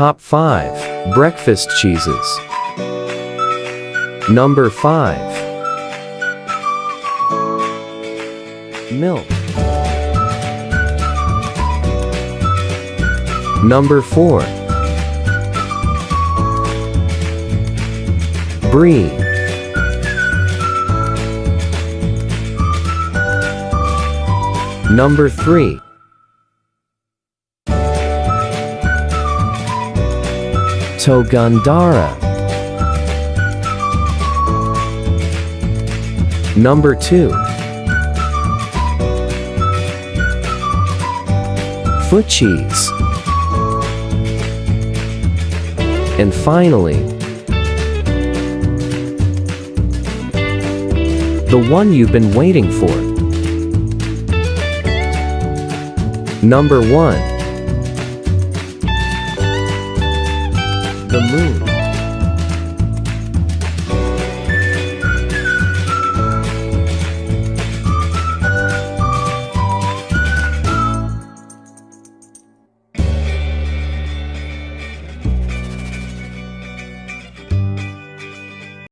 Top 5 Breakfast cheeses. Number 5 Milk. Number 4 Brie. Number 3 Togandara. Number 2 Foot cheese. And finally, the one you've been waiting for. Number 1 moon.